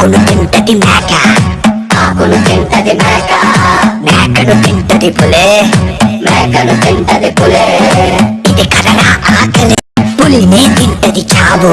ఆకులు తింటది మేక. ఆకులు తింటది మేక మేకలు తింటది పులే. మేకలు తింటది పులే. ఇది కదరా ఆకలి. పులినే తింటది చావు.